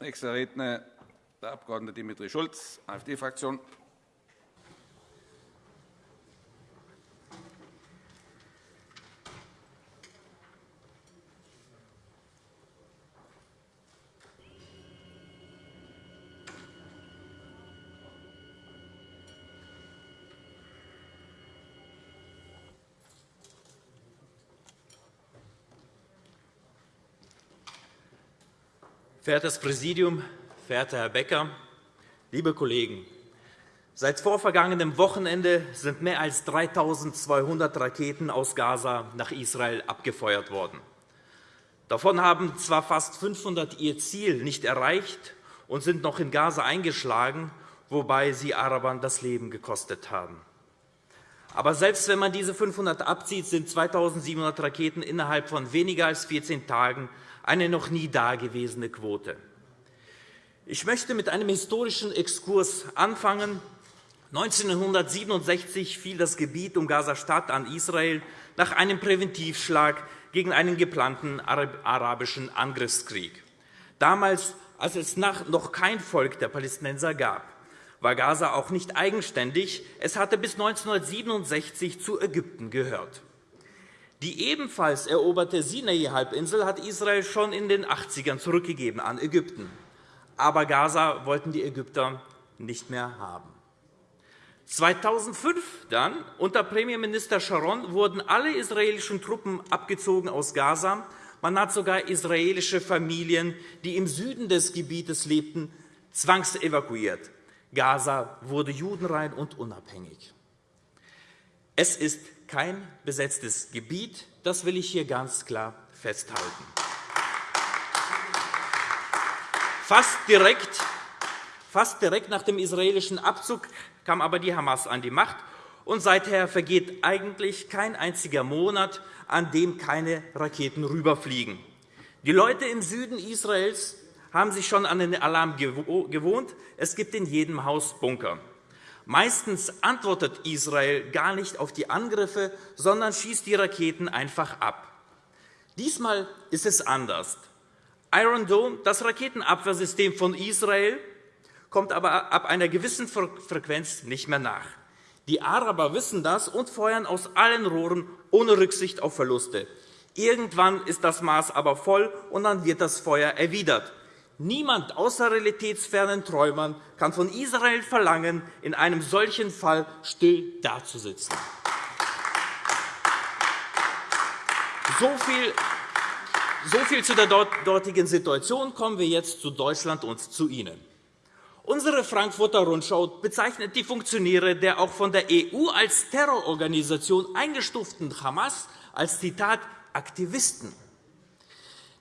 Nächster Redner der Abg. Dimitri Schulz, AfD-Fraktion. Verehrtes Präsidium, verehrter Herr Becker, liebe Kollegen! Seit vorvergangenem Wochenende sind mehr als 3.200 Raketen aus Gaza nach Israel abgefeuert worden. Davon haben zwar fast 500 ihr Ziel nicht erreicht und sind noch in Gaza eingeschlagen, wobei sie Arabern das Leben gekostet haben. Aber selbst wenn man diese 500 abzieht, sind 2.700 Raketen innerhalb von weniger als 14 Tagen eine noch nie dagewesene Quote. Ich möchte mit einem historischen Exkurs anfangen. 1967 fiel das Gebiet um Gaza-Stadt an Israel nach einem Präventivschlag gegen einen geplanten arabischen Angriffskrieg. Damals, als es noch kein Volk der Palästinenser gab, war Gaza auch nicht eigenständig. Es hatte bis 1967 zu Ägypten gehört. Die ebenfalls eroberte Sinai-Halbinsel hat Israel schon in den 80ern zurückgegeben an Ägypten. Aber Gaza wollten die Ägypter nicht mehr haben. 2005 dann, unter Premierminister Sharon, wurden alle israelischen Truppen abgezogen aus Gaza. Man hat sogar israelische Familien, die im Süden des Gebietes lebten, zwangsevakuiert. Gaza wurde judenrein und unabhängig. Es ist kein besetztes Gebiet. Das will ich hier ganz klar festhalten. Fast direkt, fast direkt nach dem israelischen Abzug kam aber die Hamas an die Macht. Und seither vergeht eigentlich kein einziger Monat, an dem keine Raketen rüberfliegen. Die Leute im Süden Israels haben sich schon an den Alarm gewohnt. Es gibt in jedem Haus Bunker. Meistens antwortet Israel gar nicht auf die Angriffe, sondern schießt die Raketen einfach ab. Diesmal ist es anders. Iron Dome, das Raketenabwehrsystem von Israel, kommt aber ab einer gewissen Frequenz nicht mehr nach. Die Araber wissen das und feuern aus allen Rohren ohne Rücksicht auf Verluste. Irgendwann ist das Maß aber voll, und dann wird das Feuer erwidert. Niemand außer realitätsfernen Träumern kann von Israel verlangen, in einem solchen Fall still dazusitzen. So viel so viel zu der dortigen Situation. Kommen wir jetzt zu Deutschland und zu Ihnen. Unsere Frankfurter Rundschau bezeichnet die Funktionäre der auch von der EU als Terrororganisation eingestuften Hamas als Zitat Aktivisten.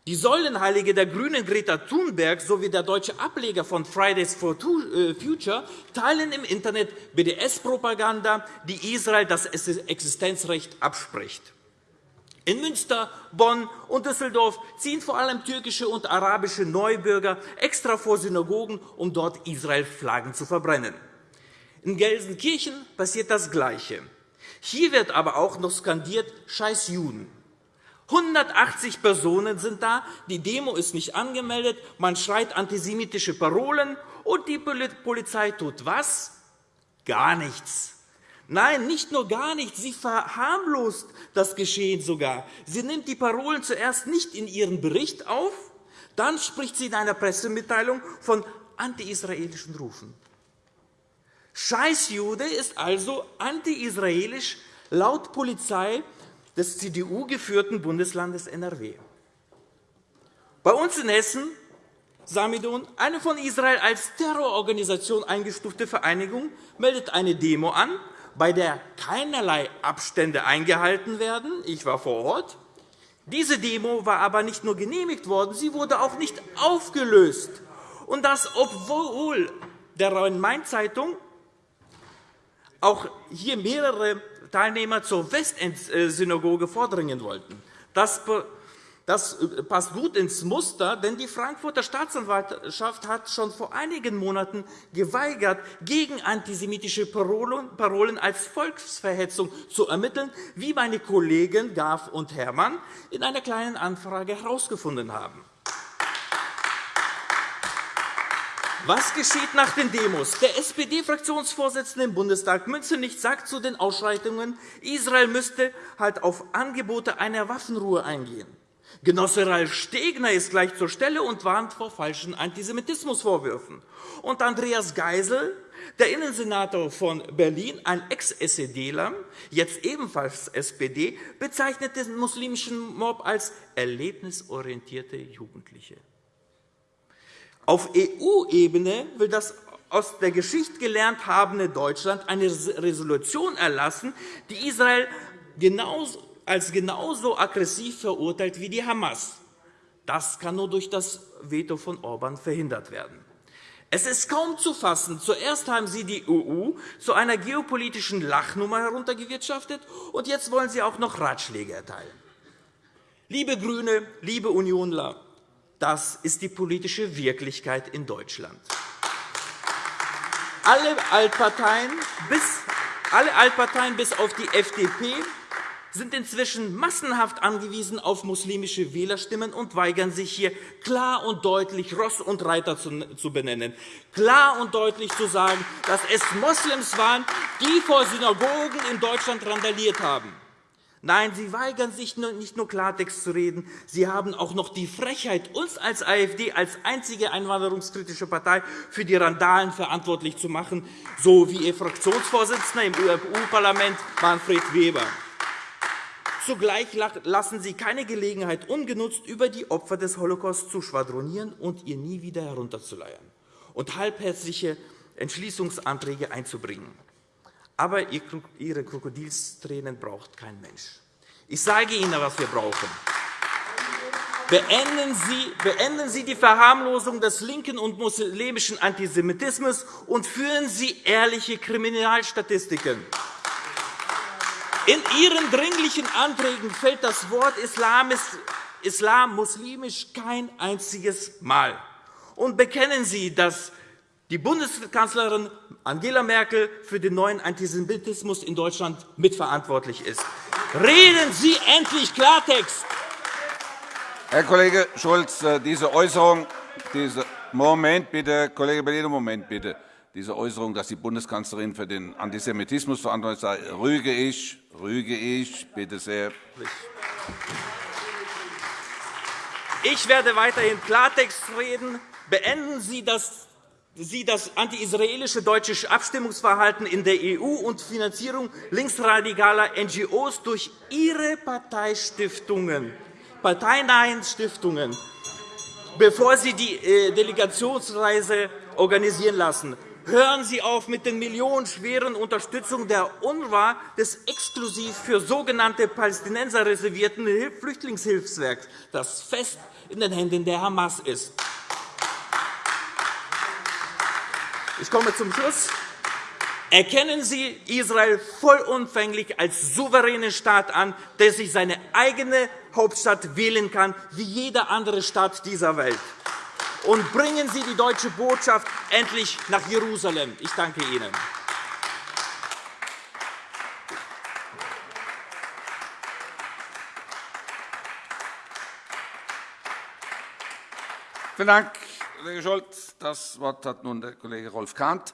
Die Säulenheilige der GRÜNEN Greta Thunberg sowie der deutsche Ableger von Fridays for äh, Future teilen im Internet BDS-Propaganda, die Israel das Existenzrecht abspricht. In Münster, Bonn und Düsseldorf ziehen vor allem türkische und arabische Neubürger extra vor Synagogen, um dort Israel-Flaggen zu verbrennen. In Gelsenkirchen passiert das Gleiche. Hier wird aber auch noch skandiert Scheiß Juden. 180 Personen sind da, die Demo ist nicht angemeldet, man schreit antisemitische Parolen, und die Polizei tut was? Gar nichts. Nein, nicht nur gar nichts, sie verharmlost das Geschehen sogar. Sie nimmt die Parolen zuerst nicht in ihren Bericht auf, dann spricht sie in einer Pressemitteilung von anti-israelischen Rufen. Scheißjude ist also anti-israelisch laut Polizei des CDU-geführten Bundeslandes NRW. Bei uns in Hessen Samidon, eine von Israel als Terrororganisation eingestufte Vereinigung, meldet eine Demo an, bei der keinerlei Abstände eingehalten werden. Ich war vor Ort. Diese Demo war aber nicht nur genehmigt worden, sie wurde auch nicht aufgelöst. Und das, obwohl der Rhein-Main-Zeitung auch hier mehrere Teilnehmer zur Westend-Synagoge vordringen wollten. Das das passt gut ins Muster, denn die Frankfurter Staatsanwaltschaft hat schon vor einigen Monaten geweigert, gegen antisemitische Parolen als Volksverhetzung zu ermitteln, wie meine Kollegen Graf und Herrmann in einer Kleinen Anfrage herausgefunden haben. Was geschieht nach den Demos? Der SPD-Fraktionsvorsitzende im Bundestag Münzenich sagt zu den Ausschreitungen, Israel müsste halt auf Angebote einer Waffenruhe eingehen. Genosse Ralf Stegner ist gleich zur Stelle und warnt vor falschen Antisemitismusvorwürfen. Und Andreas Geisel, der Innensenator von Berlin, ein Ex-SEDler, jetzt ebenfalls SPD, bezeichnet den muslimischen Mob als erlebnisorientierte Jugendliche. Auf EU-Ebene will das aus der Geschichte gelernt habende Deutschland eine Resolution erlassen, die Israel als genauso aggressiv verurteilt wie die Hamas. Das kann nur durch das Veto von Orban verhindert werden. Es ist kaum zu fassen. Zuerst haben Sie die EU zu einer geopolitischen Lachnummer heruntergewirtschaftet, und jetzt wollen Sie auch noch Ratschläge erteilen. Liebe GRÜNE, liebe Unionler, das ist die politische Wirklichkeit in Deutschland. Alle Altparteien bis, alle Altparteien bis auf die FDP sind inzwischen massenhaft angewiesen auf muslimische Wählerstimmen und weigern sich, hier klar und deutlich Ross und Reiter zu benennen, klar und deutlich zu sagen, dass es Moslems waren, die vor Synagogen in Deutschland randaliert haben. Nein, Sie weigern sich nicht nur Klartext zu reden, Sie haben auch noch die Frechheit, uns als AfD als einzige einwanderungskritische Partei für die Randalen verantwortlich zu machen, so wie Ihr Fraktionsvorsitzender im EU-Parlament Manfred Weber. Zugleich lassen Sie keine Gelegenheit ungenutzt, über die Opfer des Holocaust zu schwadronieren und ihr nie wieder herunterzuleiern und halbherzige Entschließungsanträge einzubringen. Aber Ihre Krokodilstränen braucht kein Mensch. Ich sage Ihnen, was wir brauchen. Beenden Sie, beenden Sie die Verharmlosung des linken und muslimischen Antisemitismus und führen Sie ehrliche Kriminalstatistiken. In Ihren Dringlichen Anträgen fällt das Wort Islam muslimisch kein einziges Mal. Und bekennen Sie, dass die Bundeskanzlerin Angela Merkel für den neuen Antisemitismus in Deutschland mitverantwortlich ist. Reden Sie endlich Klartext! Herr Kollege Schulz, äh, diese Äußerung, diese Moment bitte, Kollege Bellino, Moment bitte diese Äußerung, dass die Bundeskanzlerin für den Antisemitismus verantwortlich sei, rüge ich, rüge ich. Bitte sehr. Ich werde weiterhin Klartext reden. Beenden Sie das Sie das anti-israelische deutsche Abstimmungsverhalten in der EU und Finanzierung linksradikaler NGOs durch Ihre Parteistiftungen, parteinahen Stiftungen, bevor Sie die äh, Delegationsreise organisieren lassen. Hören Sie auf mit den millionenschweren Unterstützung der UNRWA des exklusiv für sogenannte Palästinenser reservierten Flüchtlingshilfswerks, das fest in den Händen der Hamas ist. Ich komme zum Schluss. Erkennen Sie Israel vollumfänglich als souveränen Staat an, der sich seine eigene Hauptstadt wählen kann, wie jeder andere Staat dieser Welt und bringen Sie die deutsche Botschaft endlich nach Jerusalem. Ich danke Ihnen. Vielen Dank, Kollege Scholz. Das Wort hat nun der Kollege Rolf Kahnt.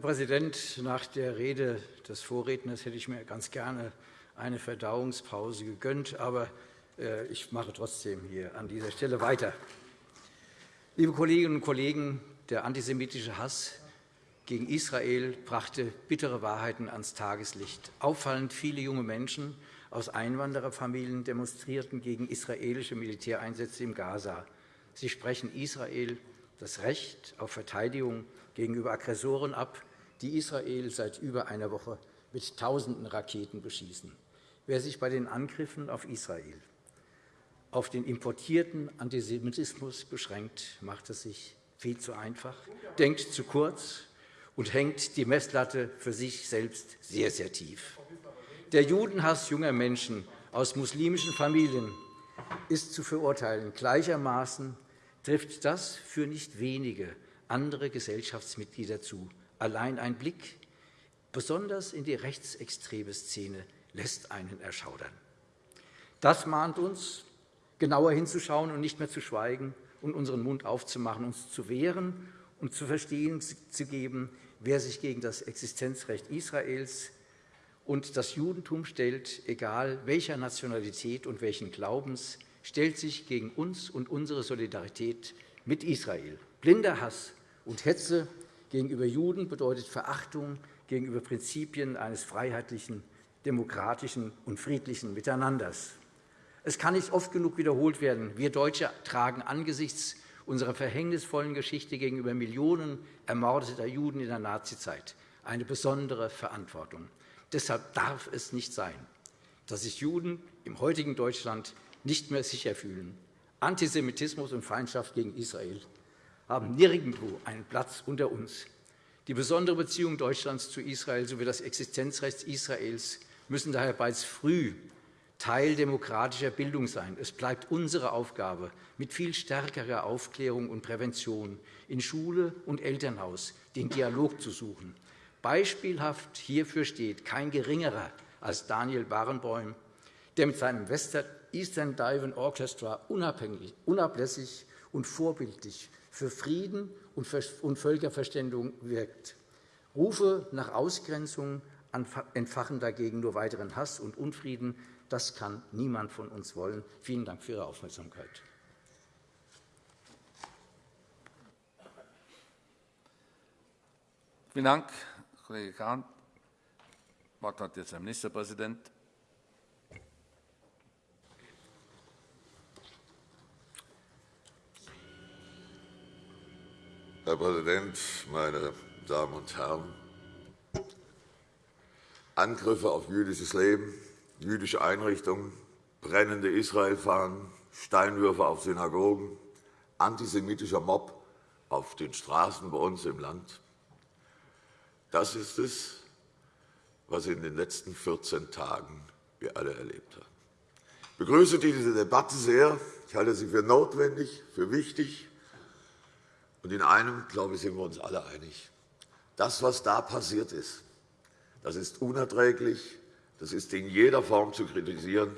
Herr Präsident, nach der Rede des Vorredners hätte ich mir ganz gerne eine Verdauungspause gegönnt, aber äh, ich mache trotzdem hier an dieser Stelle weiter. Liebe Kolleginnen und Kollegen, der antisemitische Hass gegen Israel brachte bittere Wahrheiten ans Tageslicht. Auffallend viele junge Menschen aus Einwandererfamilien demonstrierten gegen israelische Militäreinsätze im Gaza. Sie sprechen Israel das Recht auf Verteidigung gegenüber Aggressoren ab, die Israel seit über einer Woche mit Tausenden Raketen beschießen. wer sich bei den Angriffen auf Israel auf den importierten Antisemitismus beschränkt, macht es sich viel zu einfach, denkt zu kurz und hängt die Messlatte für sich selbst sehr, sehr tief. Der Judenhass junger Menschen aus muslimischen Familien ist zu verurteilen. Gleichermaßen trifft das für nicht wenige andere Gesellschaftsmitglieder zu. Allein ein Blick, besonders in die rechtsextreme Szene, lässt einen erschaudern. Das mahnt uns, genauer hinzuschauen und nicht mehr zu schweigen und unseren Mund aufzumachen, uns zu wehren und zu verstehen zu geben, wer sich gegen das Existenzrecht Israels und das Judentum stellt, egal welcher Nationalität und welchen Glaubens, stellt sich gegen uns und unsere Solidarität mit Israel. Blinder Hass und Hetze gegenüber Juden bedeutet Verachtung gegenüber Prinzipien eines freiheitlichen, demokratischen und friedlichen Miteinanders. Es kann nicht oft genug wiederholt werden. Wir Deutsche tragen angesichts unserer verhängnisvollen Geschichte gegenüber Millionen ermordeter Juden in der Nazizeit eine besondere Verantwortung. Deshalb darf es nicht sein, dass sich Juden im heutigen Deutschland nicht mehr sicher fühlen. Antisemitismus und Feindschaft gegen Israel haben nirgendwo einen Platz unter uns. Die besondere Beziehung Deutschlands zu Israel sowie das Existenzrecht Israels müssen daher bereits früh Teil demokratischer Bildung sein. Es bleibt unsere Aufgabe, mit viel stärkerer Aufklärung und Prävention in Schule und Elternhaus den Dialog zu suchen. Beispielhaft hierfür steht kein Geringerer als Daniel Barenboim, der mit seinem Eastern Divan Orchestra unablässig und vorbildlich für Frieden und Völkerverständigung wirkt. Rufe nach Ausgrenzung entfachen dagegen nur weiteren Hass und Unfrieden. Das kann niemand von uns wollen. Vielen Dank für Ihre Aufmerksamkeit. Vielen Dank, Kollege Kahn. Das Wort hat jetzt der Ministerpräsident. Herr Präsident, meine Damen und Herren! Angriffe auf jüdisches Leben, jüdische Einrichtungen, brennende Israelfahnen, Steinwürfe auf Synagogen, antisemitischer Mob auf den Straßen bei uns im Land. Das ist es, was in den letzten 14 Tagen wir alle erlebt haben. Ich begrüße diese Debatte sehr. Ich halte sie für notwendig, für wichtig. Und in einem, glaube ich, sind wir uns alle einig. Das, was da passiert ist, das ist unerträglich, das ist in jeder Form zu kritisieren,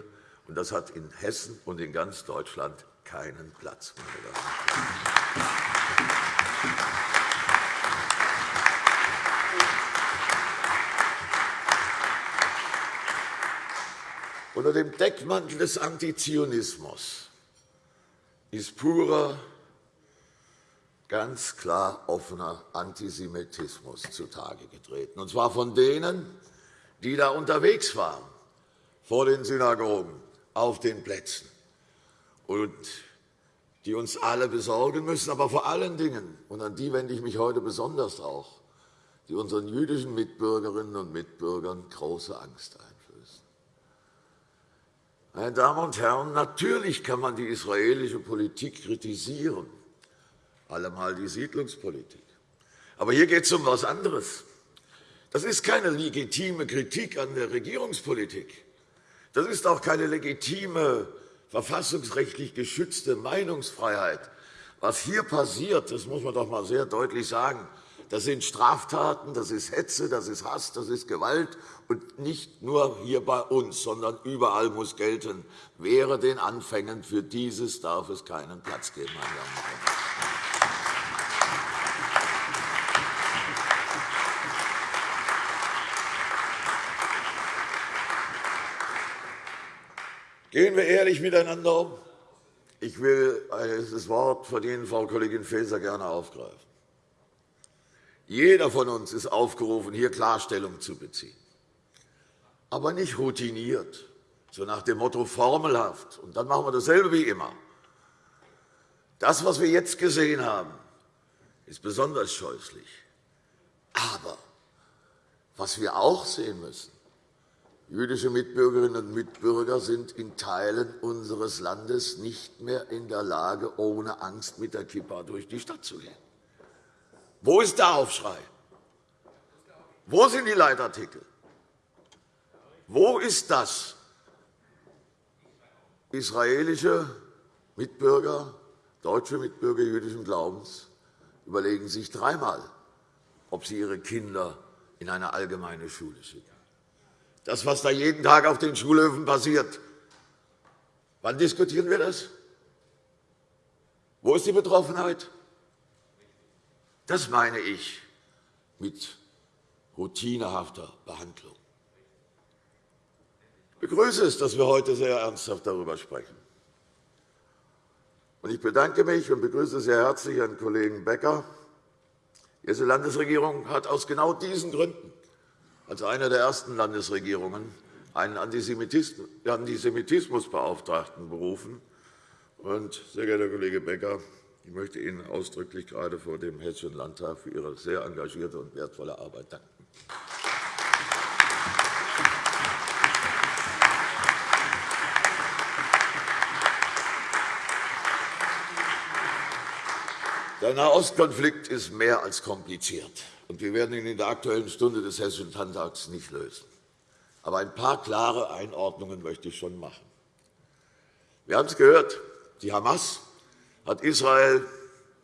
und das hat in Hessen und in ganz Deutschland keinen Platz. Unter dem Deckmantel des Antizionismus ist purer, ganz klar offener Antisemitismus zutage getreten, und zwar von denen, die da unterwegs waren, vor den Synagogen, auf den Plätzen, und die uns alle besorgen müssen, aber vor allen Dingen, und an die wende ich mich heute besonders auch, die unseren jüdischen Mitbürgerinnen und Mitbürgern große Angst ein. Meine Damen und Herren, natürlich kann man die israelische Politik kritisieren, allemal die Siedlungspolitik. Aber hier geht es um etwas anderes. Das ist keine legitime Kritik an der Regierungspolitik. Das ist auch keine legitime, verfassungsrechtlich geschützte Meinungsfreiheit. Was hier passiert, das muss man doch einmal sehr deutlich sagen, das sind Straftaten, das ist Hetze, das ist Hass, das ist Gewalt. Und nicht nur hier bei uns, sondern überall muss gelten, wäre den Anfängen für dieses darf es keinen Platz geben. Meine Damen und Herren. Gehen wir ehrlich miteinander um. Ich will das Wort von Ihnen, Frau Kollegin Faeser, gerne aufgreifen. Jeder von uns ist aufgerufen, hier Klarstellung zu beziehen. Aber nicht routiniert, so nach dem Motto formelhaft. Und dann machen wir dasselbe wie immer. Das, was wir jetzt gesehen haben, ist besonders scheußlich. Aber was wir auch sehen müssen, Jüdische Mitbürgerinnen und Mitbürger sind in Teilen unseres Landes nicht mehr in der Lage, ohne Angst mit der Kippa durch die Stadt zu gehen. Wo ist der Aufschrei? Wo sind die Leitartikel? Wo ist das? Israelische Mitbürger, deutsche Mitbürger jüdischen Glaubens überlegen sich dreimal, ob sie ihre Kinder in eine allgemeine Schule schicken. Das, was da jeden Tag auf den Schulhöfen passiert, wann diskutieren wir das? Wo ist die Betroffenheit? Das meine ich mit routinehafter Behandlung. Ich begrüße es, dass wir heute sehr ernsthaft darüber sprechen. Ich bedanke mich und begrüße sehr herzlich Herrn Kollegen Becker. Die Hessische Landesregierung hat aus genau diesen Gründen als eine der ersten Landesregierungen einen Antisemitismusbeauftragten berufen. sehr geehrter Kollege Becker, ich möchte Ihnen ausdrücklich gerade vor dem Hessischen Landtag für Ihre sehr engagierte und wertvolle Arbeit danken. Der Nahostkonflikt ist mehr als kompliziert, und wir werden ihn in der Aktuellen Stunde des Hessischen Landtags nicht lösen. Aber ein paar klare Einordnungen möchte ich schon machen. Wir haben es gehört, die Hamas hat Israel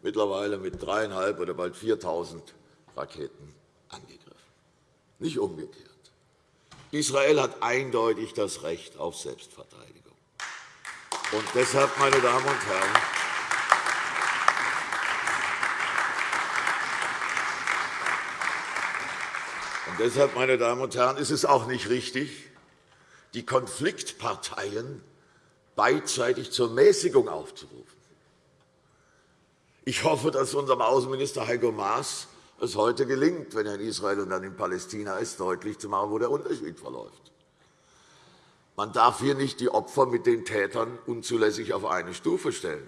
mittlerweile mit dreieinhalb oder bald 4.000 Raketen angegriffen, nicht umgekehrt. Israel hat eindeutig das Recht auf Selbstverteidigung. Und deshalb, meine Damen und Herren, und deshalb, meine Damen und Herren, ist es auch nicht richtig, die Konfliktparteien beidseitig zur Mäßigung aufzurufen. Ich hoffe, dass unserem Außenminister Heiko Maas es heute gelingt, wenn er in Israel und dann in Palästina ist, deutlich zu machen, wo der Unterschied verläuft. Man darf hier nicht die Opfer mit den Tätern unzulässig auf eine Stufe stellen.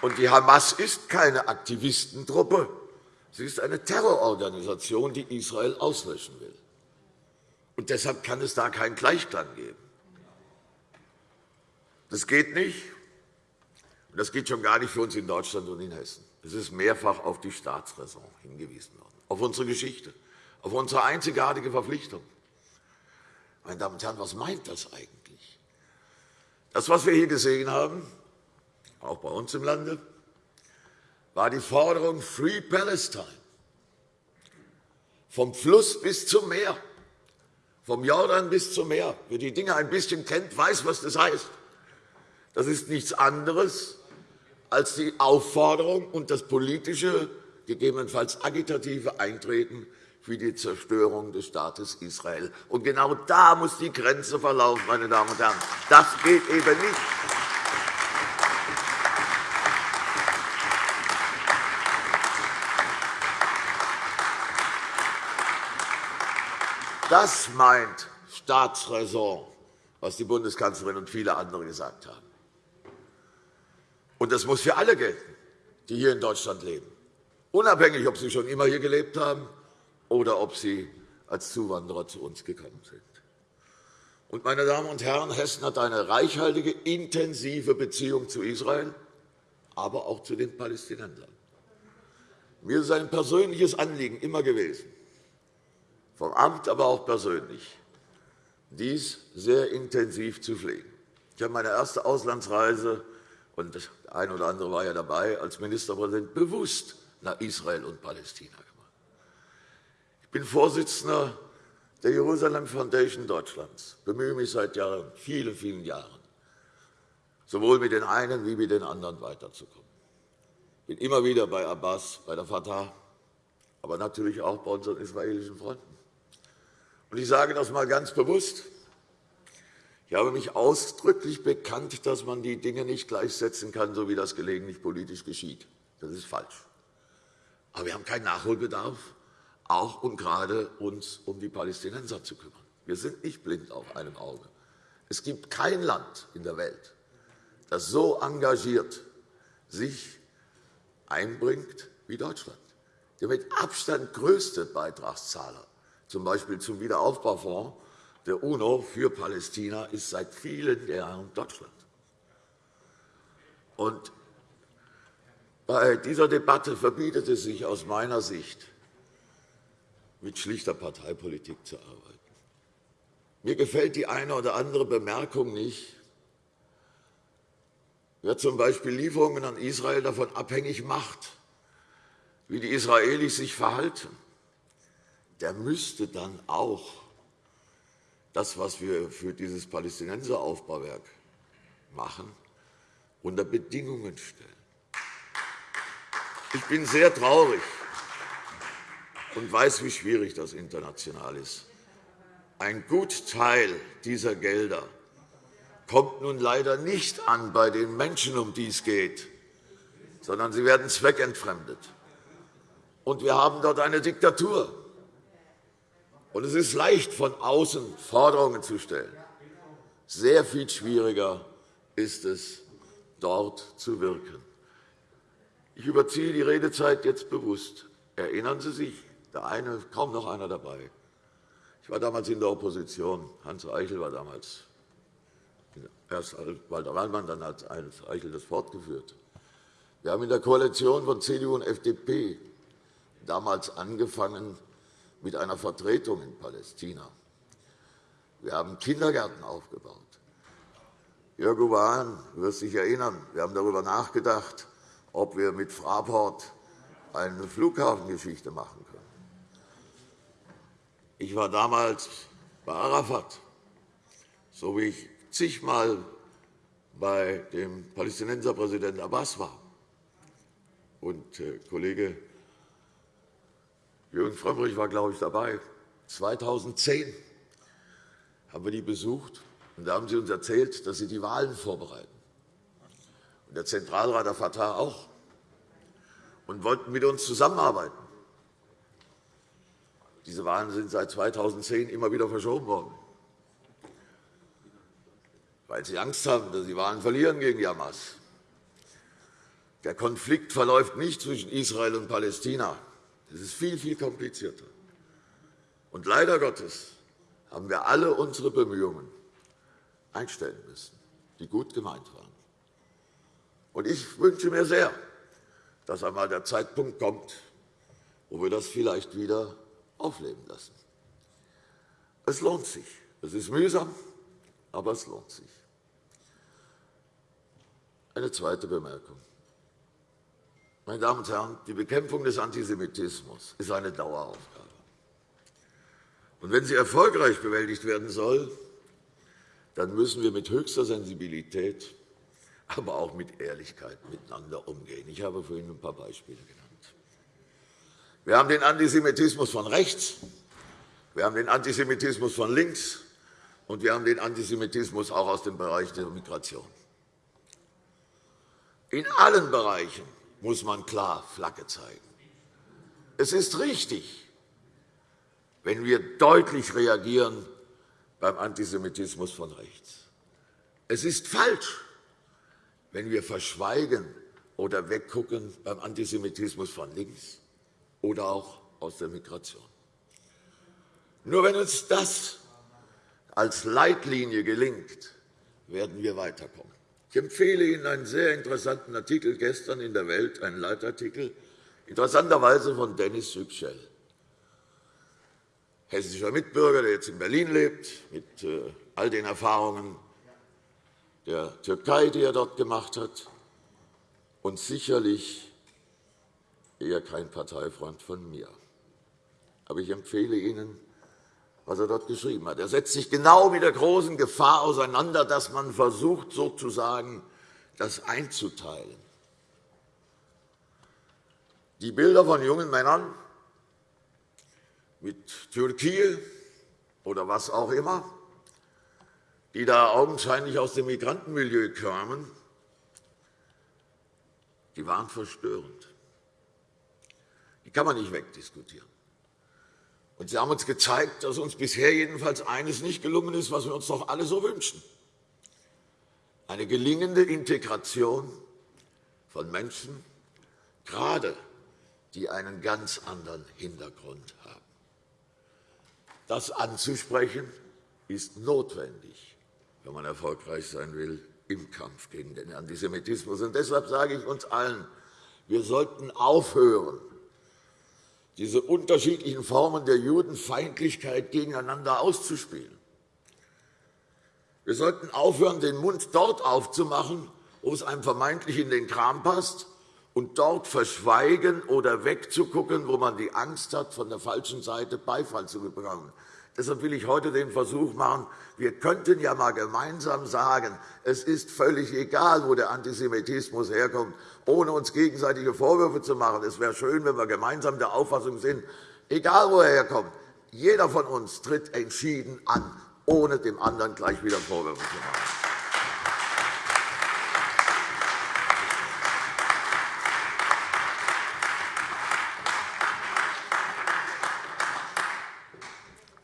Und die Hamas ist keine Aktivistentruppe. Sie ist eine Terrororganisation, die Israel auslöschen will. Und deshalb kann es da keinen Gleichklang geben. Das geht nicht. Und das geht schon gar nicht für uns in Deutschland und in Hessen. Es ist mehrfach auf die Staatsräson hingewiesen worden, auf unsere Geschichte, auf unsere einzigartige Verpflichtung. Meine Damen und Herren, was meint das eigentlich? Das, was wir hier gesehen haben, auch bei uns im Lande, war die Forderung Free Palestine. Vom Fluss bis zum Meer, vom Jordan bis zum Meer. Wer die Dinge ein bisschen kennt, weiß, was das heißt. Das ist nichts anderes als die Aufforderung und das politische, gegebenenfalls agitative Eintreten für die Zerstörung des Staates Israel. Und genau da muss die Grenze verlaufen, meine Damen und Herren. Das geht eben nicht. Das meint Staatsräson, was die Bundeskanzlerin und viele andere gesagt haben. Und das muss für alle gelten, die hier in Deutschland leben, unabhängig, ob sie schon immer hier gelebt haben oder ob sie als Zuwanderer zu uns gekommen sind. Und, meine Damen und Herren, Hessen hat eine reichhaltige, intensive Beziehung zu Israel, aber auch zu den Palästinensern. Mir ist ein persönliches Anliegen immer gewesen, vom Amt, aber auch persönlich, dies sehr intensiv zu pflegen. Ich habe meine erste Auslandsreise, und der eine oder andere war ja dabei, als Ministerpräsident bewusst nach Israel und Palästina gemacht. Ich bin Vorsitzender der Jerusalem Foundation Deutschlands, bemühe mich seit Jahren, vielen, vielen Jahren, sowohl mit den einen wie mit den anderen weiterzukommen. Ich bin immer wieder bei Abbas, bei der Fatah, aber natürlich auch bei unseren israelischen Freunden. Ich sage das einmal ganz bewusst. Ich habe mich ausdrücklich bekannt, dass man die Dinge nicht gleichsetzen kann, so wie das gelegentlich politisch geschieht. Das ist falsch. Aber wir haben keinen Nachholbedarf, auch und gerade uns um die Palästinenser zu kümmern. Wir sind nicht blind auf einem Auge. Es gibt kein Land in der Welt, das so engagiert sich einbringt wie Deutschland. Der mit Abstand größte Beitragszahler, z. B. zum Wiederaufbaufonds der UNO für Palästina, ist seit vielen Jahren Deutschland. Und bei dieser Debatte verbietet es sich aus meiner Sicht, mit schlichter Parteipolitik zu arbeiten. Mir gefällt die eine oder andere Bemerkung nicht, wer z. B. Lieferungen an Israel davon abhängig macht, wie die Israelis sich verhalten, der müsste dann auch das, was wir für dieses Palästinenseraufbauwerk machen, unter Bedingungen stellen. Ich bin sehr traurig und weiß, wie schwierig das international ist. Ein Gutteil dieser Gelder kommt nun leider nicht an bei den Menschen, um die es geht, sondern sie werden zweckentfremdet. Und wir haben dort eine Diktatur. Und es ist leicht, von außen Forderungen zu stellen. Sehr viel schwieriger ist es, dort zu wirken. Ich überziehe die Redezeit jetzt bewusst. Erinnern Sie sich, der eine, kaum noch einer dabei. Ich war damals in der Opposition. Hans Eichel war damals, erst Walter Wallmann, dann hat Hans Eichel das fortgeführt. Wir haben in der Koalition von CDU und FDP damals angefangen mit einer Vertretung in Palästina. Wir haben Kindergärten aufgebaut. Jörg Hahn wird sich erinnern, wir haben darüber nachgedacht, ob wir mit Fraport eine Flughafengeschichte machen können. Ich war damals bei Arafat, so wie ich zigmal bei dem Palästinenserpräsidenten Abbas war. Und äh, Kollege Jürgen Frömmrich war, glaube ich, dabei. 2010 haben wir die besucht, und da haben sie uns erzählt, dass sie die Wahlen vorbereiten. Und der Zentralrat der Fatah auch. Und wollten mit uns zusammenarbeiten. Diese Wahlen sind seit 2010 immer wieder verschoben worden, weil sie Angst haben, dass sie Wahlen verlieren gegen die Hamas. Der Konflikt verläuft nicht zwischen Israel und Palästina. Das ist viel, viel komplizierter. Und leider Gottes haben wir alle unsere Bemühungen einstellen müssen, die gut gemeint waren. Und ich wünsche mir sehr, dass einmal der Zeitpunkt kommt, wo wir das vielleicht wieder aufleben lassen. Es lohnt sich. Es ist mühsam, aber es lohnt sich. Eine zweite Bemerkung. Meine Damen und Herren, die Bekämpfung des Antisemitismus ist eine Daueraufgabe. Und wenn sie erfolgreich bewältigt werden soll, dann müssen wir mit höchster Sensibilität, aber auch mit Ehrlichkeit miteinander umgehen. Ich habe vorhin ein paar Beispiele genannt. Wir haben den Antisemitismus von rechts, wir haben den Antisemitismus von links, und wir haben den Antisemitismus auch aus dem Bereich der Migration. In allen Bereichen muss man klar Flagge zeigen. Es ist richtig, wenn wir deutlich reagieren beim Antisemitismus von rechts. Es ist falsch, wenn wir verschweigen oder weggucken beim Antisemitismus von links oder auch aus der Migration. Nur wenn uns das als Leitlinie gelingt, werden wir weiterkommen. Ich empfehle Ihnen einen sehr interessanten Artikel gestern in der Welt, einen Leitartikel, interessanterweise von Dennis Yüksel, hessischer Mitbürger, der jetzt in Berlin lebt, mit äh, all den Erfahrungen der Türkei, die er dort gemacht hat, und sicherlich eher kein Parteifreund von mir. Aber ich empfehle Ihnen, was er dort geschrieben hat. Er setzt sich genau mit der großen Gefahr auseinander, dass man versucht, sozusagen das einzuteilen. Die Bilder von jungen Männern mit Türkei oder was auch immer, die da augenscheinlich aus dem Migrantenmilieu kamen, die waren verstörend. Die kann man nicht wegdiskutieren. Und Sie haben uns gezeigt, dass uns bisher jedenfalls eines nicht gelungen ist, was wir uns doch alle so wünschen. eine gelingende Integration von Menschen, gerade die einen ganz anderen Hintergrund haben. Das anzusprechen ist notwendig, wenn man erfolgreich sein will im Kampf gegen den Antisemitismus. Und deshalb sage ich uns allen, wir sollten aufhören, diese unterschiedlichen Formen der Judenfeindlichkeit gegeneinander auszuspielen. Wir sollten aufhören, den Mund dort aufzumachen, wo es einem vermeintlich in den Kram passt, und dort verschweigen oder wegzugucken, wo man die Angst hat, von der falschen Seite Beifall zu bekommen. Deshalb will ich heute den Versuch machen, wir könnten ja einmal gemeinsam sagen, es ist völlig egal, wo der Antisemitismus herkommt, ohne uns gegenseitige Vorwürfe zu machen. Es wäre schön, wenn wir gemeinsam der Auffassung sind, egal wo er herkommt, jeder von uns tritt entschieden an, ohne dem anderen gleich wieder Vorwürfe zu machen.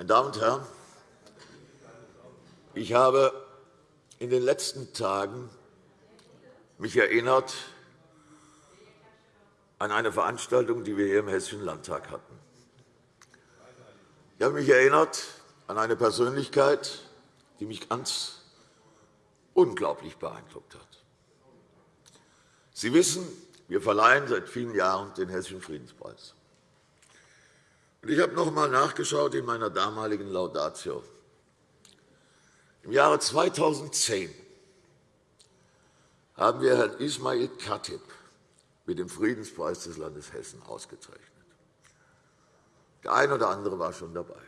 Damen und Herren, ich habe in den letzten Tagen mich erinnert an eine Veranstaltung, die wir hier im Hessischen Landtag hatten. Ich habe mich erinnert an eine Persönlichkeit, die mich ganz unglaublich beeindruckt hat. Sie wissen, wir verleihen seit vielen Jahren den Hessischen Friedenspreis. Ich habe noch einmal nachgeschaut in meiner damaligen Laudatio. Im Jahre 2010 haben wir Herrn Ismail Khatib mit dem Friedenspreis des Landes Hessen ausgezeichnet. Der eine oder andere war schon dabei.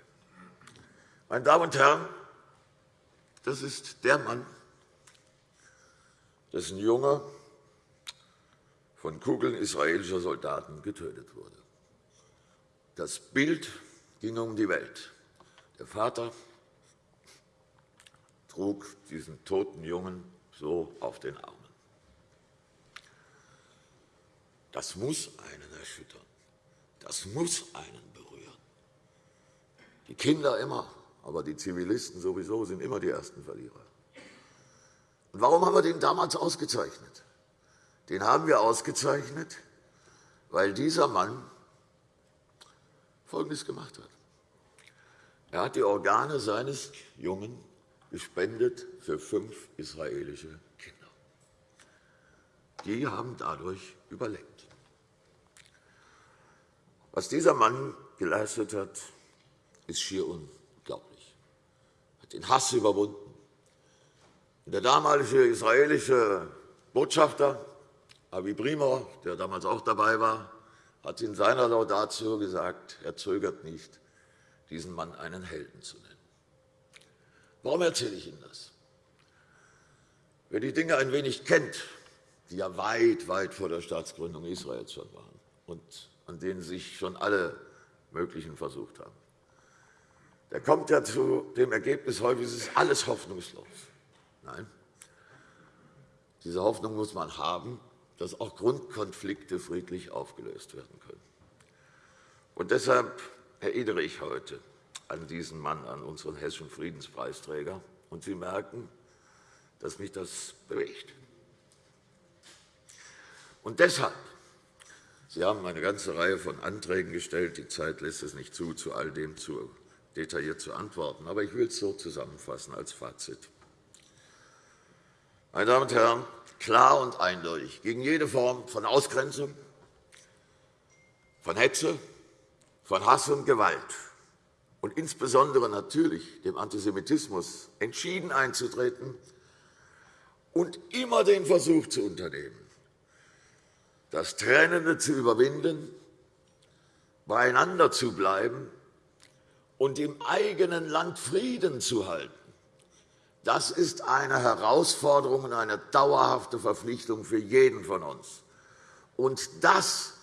Meine Damen und Herren, das ist der Mann, dessen Junge von Kugeln israelischer Soldaten getötet wurde. Das Bild ging um die Welt. Der Vater trug diesen toten Jungen so auf den Armen. Das muss einen erschüttern. Das muss einen berühren. Die Kinder immer, aber die Zivilisten sowieso sind immer die ersten Verlierer. Und warum haben wir den damals ausgezeichnet? Den haben wir ausgezeichnet, weil dieser Mann Folgendes gemacht hat. Er hat die Organe seines Jungen gespendet für fünf israelische Kinder. Die haben dadurch überlebt. Was dieser Mann geleistet hat, ist schier unglaublich. Er hat den Hass überwunden. Der damalige israelische Botschafter, Avi Primor, der damals auch dabei war, hat in seiner Laudatio gesagt, er zögert nicht, diesen Mann einen Helden zu nennen. Warum erzähle ich Ihnen das? Wer die Dinge ein wenig kennt, die ja weit, weit vor der Staatsgründung Israels schon waren und an denen sich schon alle möglichen versucht haben, der kommt ja zu dem Ergebnis häufig, ist alles hoffnungslos. Nein, diese Hoffnung muss man haben, dass auch Grundkonflikte friedlich aufgelöst werden können. Und deshalb erinnere ich heute an diesen Mann, an unseren hessischen Friedenspreisträger. Und Sie merken, dass mich das bewegt. Und deshalb, Sie haben eine ganze Reihe von Anträgen gestellt. Die Zeit lässt es nicht zu, zu all dem zu detailliert zu antworten. Aber ich will es so zusammenfassen als Fazit. Meine Damen und Herren, klar und eindeutig gegen jede Form von Ausgrenzung, von Hetze, von Hass und Gewalt und insbesondere natürlich dem Antisemitismus entschieden einzutreten und immer den Versuch zu unternehmen, das Trennende zu überwinden, beieinander zu bleiben und im eigenen Land Frieden zu halten. Das ist eine Herausforderung und eine dauerhafte Verpflichtung für jeden von uns. Und das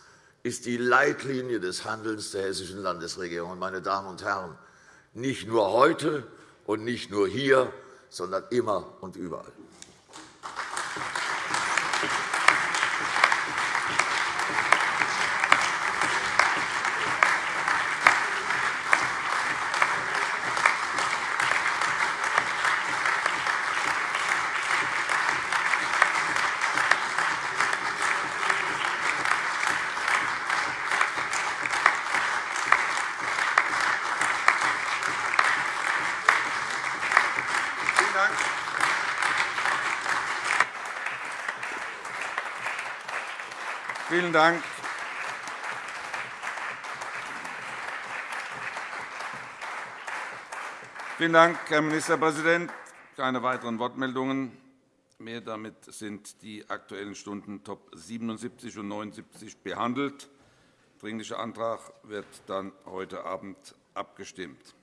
ist die Leitlinie des Handelns der Hessischen Landesregierung. Meine Damen und Herren, nicht nur heute und nicht nur hier, sondern immer und überall. Vielen Dank. Vielen Dank, Herr Ministerpräsident. Keine weiteren Wortmeldungen mehr. Damit sind die Aktuellen Stunden Top 77 und 79 behandelt. Der Dringliche Antrag wird dann heute Abend abgestimmt.